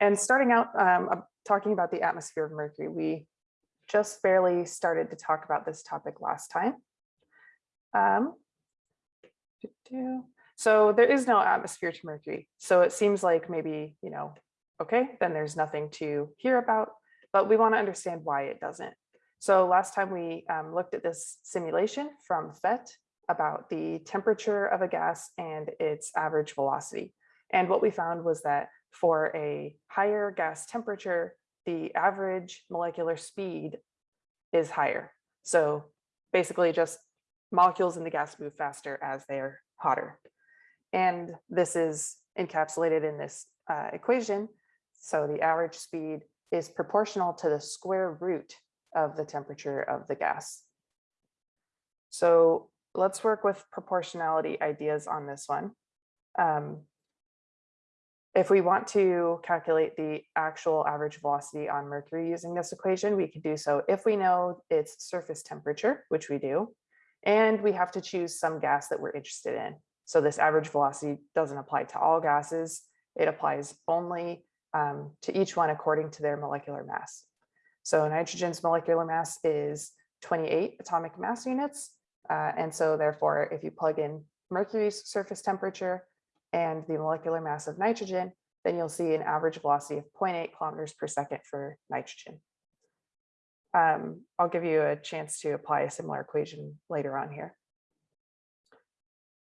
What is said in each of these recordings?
And starting out, um, talking about the atmosphere of Mercury, we just barely started to talk about this topic last time. Um, so there is no atmosphere to Mercury. So it seems like maybe, you know, okay, then there's nothing to hear about, but we want to understand why it doesn't. So last time we um, looked at this simulation from PhET about the temperature of a gas and its average velocity. And what we found was that for a higher gas temperature, the average molecular speed is higher. So basically just molecules in the gas move faster as they're hotter. And this is encapsulated in this uh, equation. So the average speed is proportional to the square root of the temperature of the gas. So let's work with proportionality ideas on this one. Um, if we want to calculate the actual average velocity on Mercury using this equation, we could do so if we know its surface temperature, which we do, and we have to choose some gas that we're interested in. So this average velocity doesn't apply to all gases. It applies only um, to each one according to their molecular mass. So nitrogen's molecular mass is 28 atomic mass units. Uh, and so therefore, if you plug in Mercury's surface temperature, and the molecular mass of nitrogen, then you'll see an average velocity of 0.8 kilometers per second for nitrogen. Um, I'll give you a chance to apply a similar equation later on here.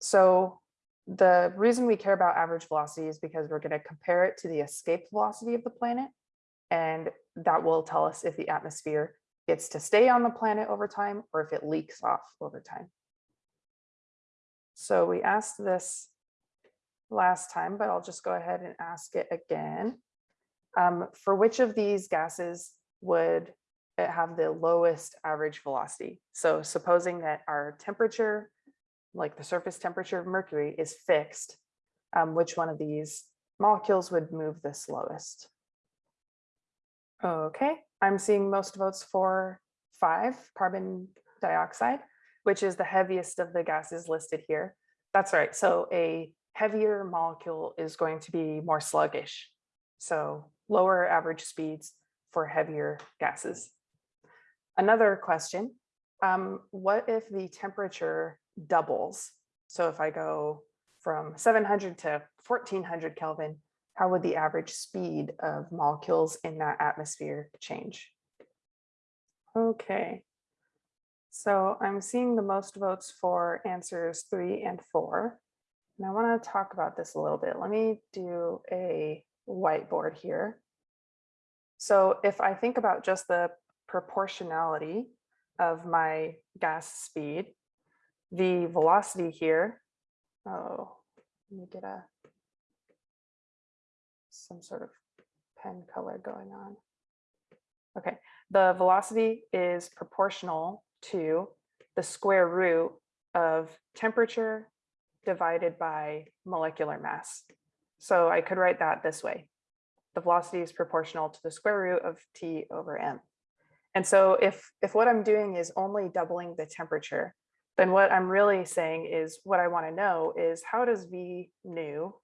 So the reason we care about average velocity is because we're going to compare it to the escape velocity of the planet. And that will tell us if the atmosphere gets to stay on the planet over time or if it leaks off over time. So we asked this last time, but I'll just go ahead and ask it again. Um, for which of these gases would it have the lowest average velocity? So supposing that our temperature, like the surface temperature of Mercury is fixed, um, which one of these molecules would move the slowest? Okay, I'm seeing most votes for five, carbon dioxide, which is the heaviest of the gases listed here. That's right, so a heavier molecule is going to be more sluggish. So lower average speeds for heavier gases. Another question, um, what if the temperature doubles? So if I go from 700 to 1400 Kelvin, how would the average speed of molecules in that atmosphere change? Okay, so I'm seeing the most votes for answers three and four. And I want to talk about this a little bit. Let me do a whiteboard here. So if I think about just the proportionality of my gas speed, the velocity here, oh, let me get a some sort of pen color going on. Okay, the velocity is proportional to the square root of temperature divided by molecular mass. So I could write that this way. The velocity is proportional to the square root of T over M. And so if, if what I'm doing is only doubling the temperature, then what I'm really saying is what I want to know is how does V new,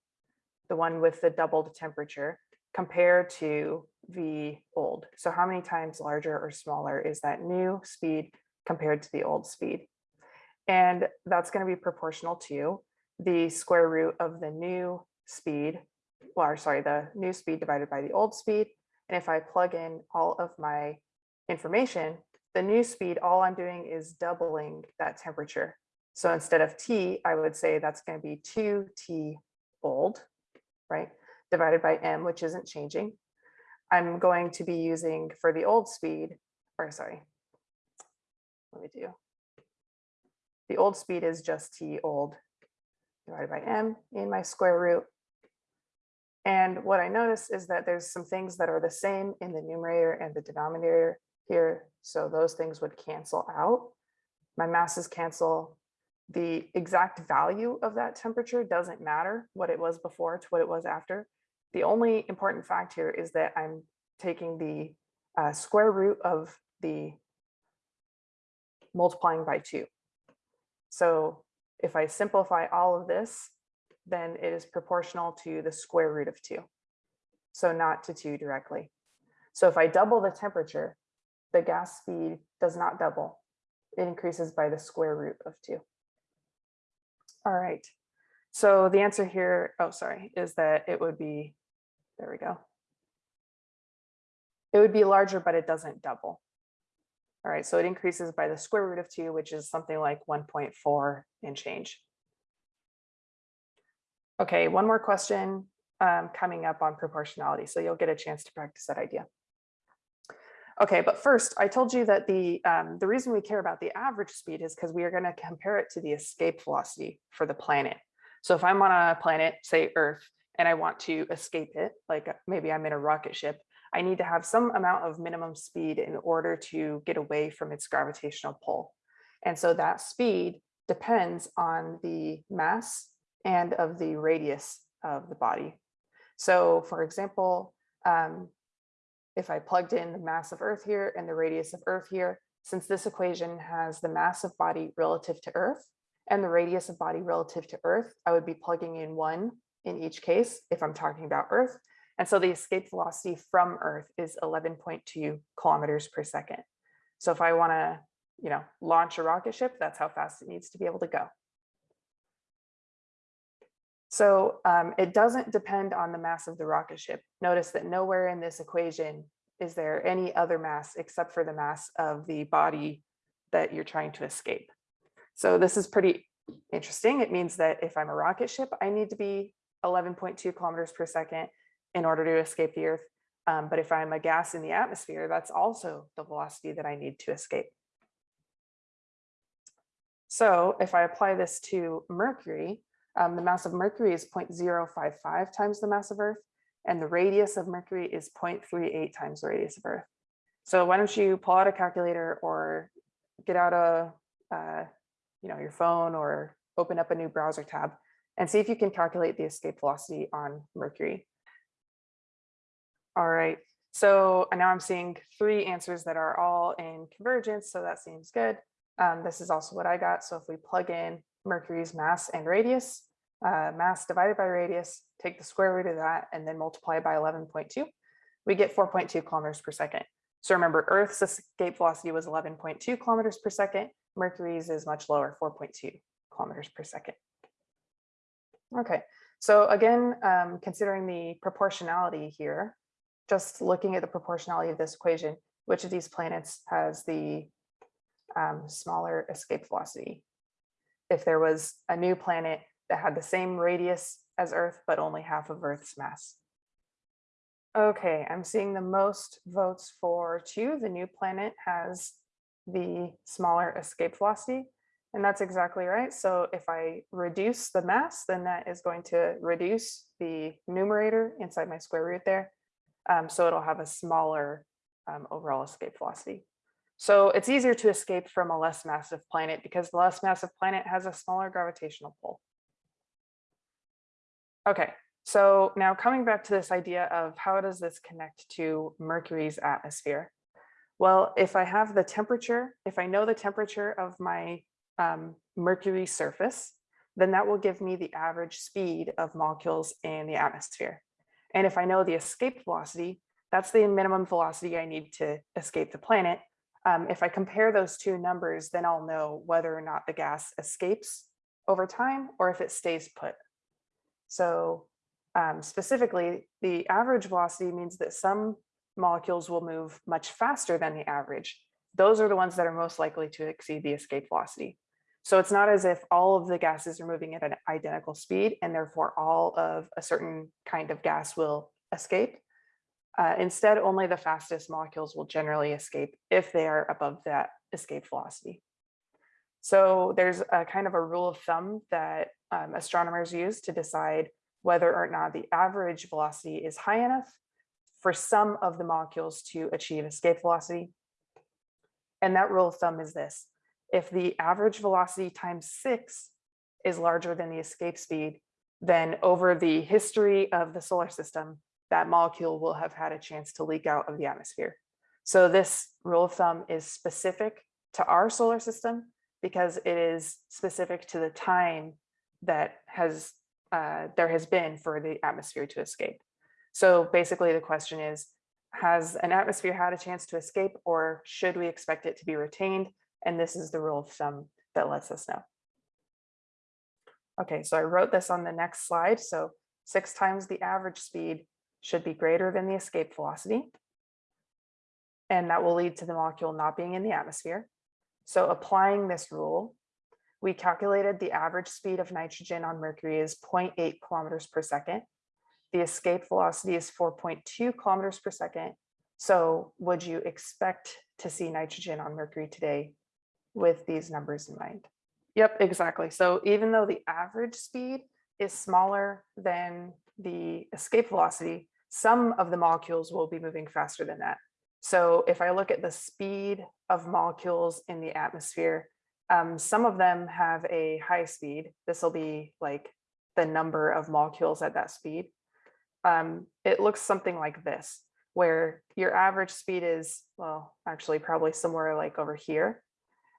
the one with the doubled temperature, compare to V old? So how many times larger or smaller is that new speed compared to the old speed? And that's going to be proportional to the square root of the new speed, or sorry, the new speed divided by the old speed. And if I plug in all of my information, the new speed, all I'm doing is doubling that temperature. So instead of T, I would say that's going to be 2T old, right? Divided by M, which isn't changing. I'm going to be using for the old speed, or sorry, let me do. The old speed is just T old divided by m in my square root. And what I notice is that there's some things that are the same in the numerator and the denominator here. So those things would cancel out. My masses cancel. The exact value of that temperature doesn't matter what it was before to what it was after. The only important fact here is that I'm taking the uh, square root of the multiplying by two. So if I simplify all of this, then it is proportional to the square root of two. so not to two directly. So if I double the temperature, the gas speed does not double. It increases by the square root of two. All right, so the answer here, oh, sorry, is that it would be, there we go. It would be larger, but it doesn't double. All right, so it increases by the square root of two, which is something like 1.4 and change. Okay, one more question um, coming up on proportionality, so you'll get a chance to practice that idea. Okay, but first, I told you that the um, the reason we care about the average speed is because we are going to compare it to the escape velocity for the planet. So if I'm on a planet, say Earth, and I want to escape it, like maybe I'm in a rocket ship, I need to have some amount of minimum speed in order to get away from its gravitational pull. And so that speed depends on the mass and of the radius of the body. So for example, um, if I plugged in the mass of Earth here and the radius of Earth here, since this equation has the mass of body relative to Earth and the radius of body relative to Earth, I would be plugging in one in each case if I'm talking about Earth. And so the escape velocity from Earth is 11.2 kilometers per second. So if I want to, you know, launch a rocket ship, that's how fast it needs to be able to go. So um, it doesn't depend on the mass of the rocket ship. Notice that nowhere in this equation is there any other mass except for the mass of the body that you're trying to escape. So this is pretty interesting. It means that if I'm a rocket ship, I need to be 11.2 kilometers per second in order to escape the Earth. Um, but if I'm a gas in the atmosphere, that's also the velocity that I need to escape. So if I apply this to Mercury, um, the mass of Mercury is 0.055 times the mass of Earth, and the radius of Mercury is 0.38 times the radius of Earth. So why don't you pull out a calculator or get out a, uh, you know, your phone or open up a new browser tab and see if you can calculate the escape velocity on Mercury. All right, so now I'm seeing three answers that are all in convergence, so that seems good. Um, this is also what I got. So if we plug in Mercury's mass and radius, uh, mass divided by radius, take the square root of that, and then multiply by 11.2, we get 4.2 kilometers per second. So remember, Earth's escape velocity was 11.2 kilometers per second. Mercury's is much lower, 4.2 kilometers per second. Okay, so again, um, considering the proportionality here, just looking at the proportionality of this equation, which of these planets has the um, smaller escape velocity? If there was a new planet that had the same radius as Earth, but only half of Earth's mass. Okay, I'm seeing the most votes for two. The new planet has the smaller escape velocity, and that's exactly right. So if I reduce the mass, then that is going to reduce the numerator inside my square root there. Um, so it'll have a smaller um, overall escape velocity. So it's easier to escape from a less massive planet because the less massive planet has a smaller gravitational pull. Okay, so now coming back to this idea of how does this connect to Mercury's atmosphere? Well, if I have the temperature, if I know the temperature of my um, Mercury surface, then that will give me the average speed of molecules in the atmosphere. And if I know the escape velocity, that's the minimum velocity I need to escape the planet. Um, if I compare those two numbers, then I'll know whether or not the gas escapes over time or if it stays put. So um, specifically, the average velocity means that some molecules will move much faster than the average. Those are the ones that are most likely to exceed the escape velocity. So it's not as if all of the gases are moving at an identical speed and therefore all of a certain kind of gas will escape. Uh, instead, only the fastest molecules will generally escape if they are above that escape velocity. So there's a kind of a rule of thumb that um, astronomers use to decide whether or not the average velocity is high enough for some of the molecules to achieve escape velocity. And that rule of thumb is this if the average velocity times six is larger than the escape speed, then over the history of the solar system, that molecule will have had a chance to leak out of the atmosphere. So this rule of thumb is specific to our solar system because it is specific to the time that has uh, there has been for the atmosphere to escape. So basically the question is, has an atmosphere had a chance to escape or should we expect it to be retained? And this is the rule of thumb that lets us know. Okay, so I wrote this on the next slide. So six times the average speed should be greater than the escape velocity. And that will lead to the molecule not being in the atmosphere. So applying this rule, we calculated the average speed of nitrogen on Mercury is 0.8 kilometers per second. The escape velocity is 4.2 kilometers per second. So would you expect to see nitrogen on Mercury today with these numbers in mind? Yep, exactly. So even though the average speed is smaller than the escape velocity, some of the molecules will be moving faster than that. So if I look at the speed of molecules in the atmosphere, um, some of them have a high speed. This will be like the number of molecules at that speed. Um, it looks something like this, where your average speed is, well, actually probably somewhere like over here.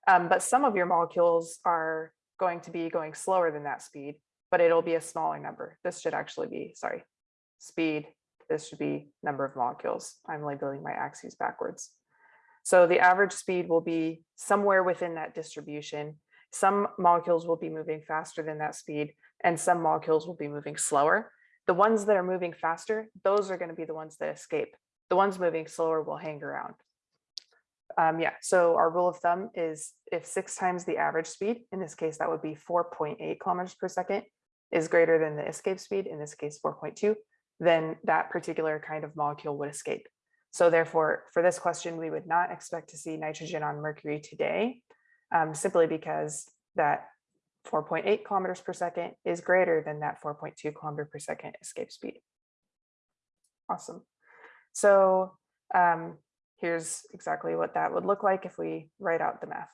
Um, but some of your molecules are going to be going slower than that speed, but it'll be a smaller number. This should actually be, sorry, speed. This should be number of molecules. I'm labeling my axes backwards. So the average speed will be somewhere within that distribution. Some molecules will be moving faster than that speed and some molecules will be moving slower. The ones that are moving faster, those are going to be the ones that escape. The ones moving slower will hang around. Um, yeah, so our rule of thumb is if six times the average speed, in this case, that would be 4.8 kilometers per second, is greater than the escape speed, in this case, 4.2, then that particular kind of molecule would escape. So therefore, for this question, we would not expect to see nitrogen on Mercury today, um, simply because that 4.8 kilometers per second is greater than that 4.2 kilometer per second escape speed. Awesome. So um, here's exactly what that would look like if we write out the math.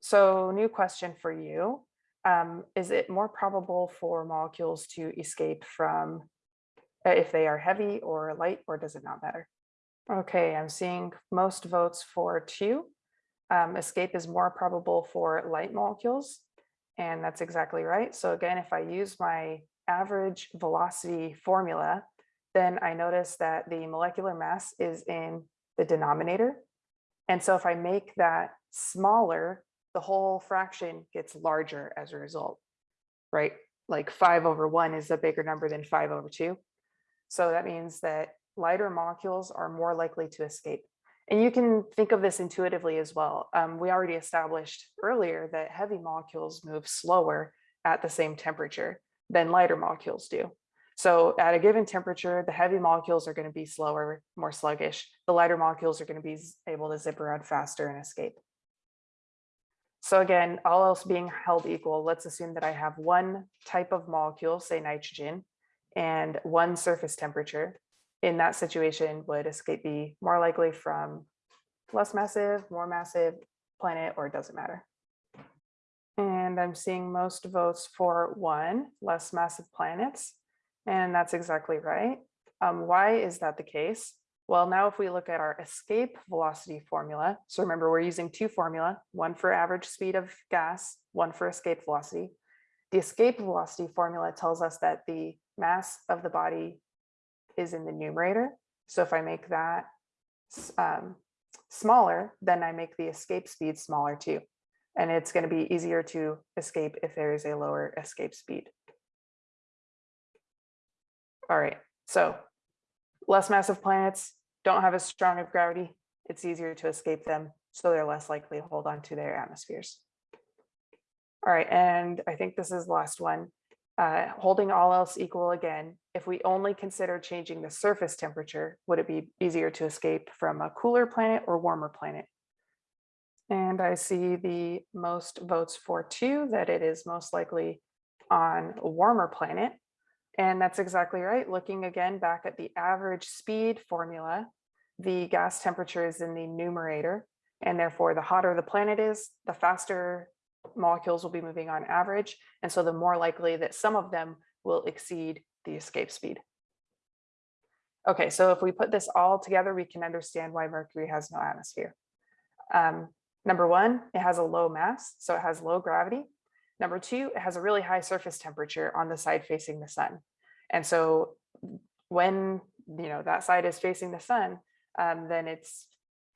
So new question for you. Um, is it more probable for molecules to escape from uh, if they are heavy or light, or does it not matter? Okay, I'm seeing most votes for two. Um, escape is more probable for light molecules, and that's exactly right. So again, if I use my average velocity formula, then I notice that the molecular mass is in the denominator. And so if I make that smaller, the whole fraction gets larger as a result, right? Like five over one is a bigger number than five over two. So that means that lighter molecules are more likely to escape. And you can think of this intuitively as well. Um, we already established earlier that heavy molecules move slower at the same temperature than lighter molecules do. So at a given temperature, the heavy molecules are going to be slower, more sluggish. The lighter molecules are going to be able to zip around faster and escape. So again, all else being held equal, let's assume that I have one type of molecule, say nitrogen, and one surface temperature. In that situation, would escape be more likely from less massive, more massive planet, or it doesn't matter? And I'm seeing most votes for one, less massive planets. And that's exactly right. Um, why is that the case? Well, now if we look at our escape velocity formula, so remember we're using two formula, one for average speed of gas, one for escape velocity. The escape velocity formula tells us that the mass of the body is in the numerator. So if I make that um, smaller, then I make the escape speed smaller too. And it's going to be easier to escape if there is a lower escape speed. All right, so less massive planets don't have as strong of gravity. It's easier to escape them, so they're less likely to hold on to their atmospheres. All right, and I think this is the last one. Uh, holding all else equal again, if we only consider changing the surface temperature, would it be easier to escape from a cooler planet or warmer planet? And I see the most votes for two, that it is most likely on a warmer planet. And that's exactly right. Looking again back at the average speed formula, the gas temperature is in the numerator. And therefore, the hotter the planet is, the faster molecules will be moving on average. And so the more likely that some of them will exceed the escape speed. Okay, so if we put this all together, we can understand why Mercury has no atmosphere. Um, number one, it has a low mass, so it has low gravity. Number two, it has a really high surface temperature on the side facing the sun. And so when, you know, that side is facing the sun, um, then it's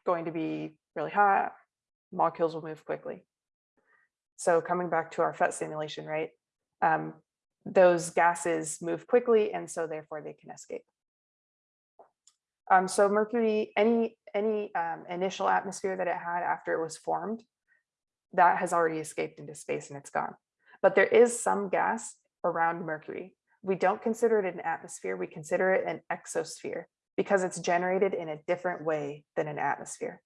going to be really hot, molecules will move quickly. So coming back to our PhET simulation, right? Um, those gases move quickly and so therefore they can escape. Um, so Mercury, any, any um, initial atmosphere that it had after it was formed, that has already escaped into space and it's gone. But there is some gas around Mercury. We don't consider it an atmosphere, we consider it an exosphere because it's generated in a different way than an atmosphere.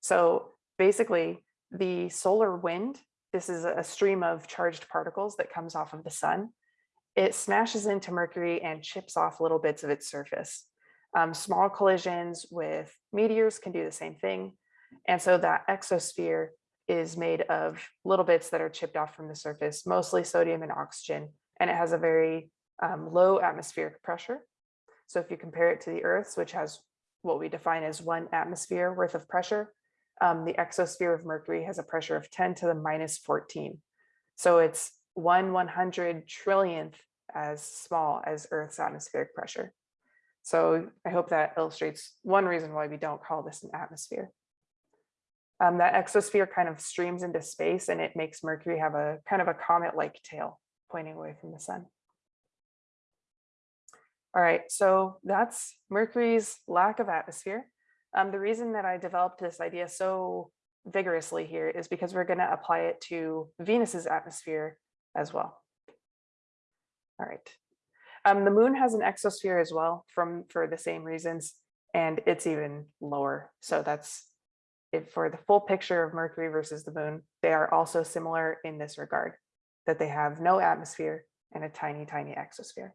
So basically the solar wind, this is a stream of charged particles that comes off of the sun. It smashes into Mercury and chips off little bits of its surface. Um, small collisions with meteors can do the same thing. And so that exosphere is made of little bits that are chipped off from the surface, mostly sodium and oxygen, and it has a very um, low atmospheric pressure. So if you compare it to the Earth's, which has what we define as one atmosphere worth of pressure, um, the exosphere of Mercury has a pressure of 10 to the minus 14. So it's one 100 trillionth as small as Earth's atmospheric pressure. So I hope that illustrates one reason why we don't call this an atmosphere. Um, that exosphere kind of streams into space and it makes Mercury have a kind of a comet-like tail pointing away from the sun. All right, so that's Mercury's lack of atmosphere. Um, the reason that I developed this idea so vigorously here is because we're going to apply it to Venus's atmosphere as well. All right. Um, the moon has an exosphere as well from for the same reasons, and it's even lower. So that's for the full picture of Mercury versus the moon, they are also similar in this regard, that they have no atmosphere and a tiny, tiny exosphere.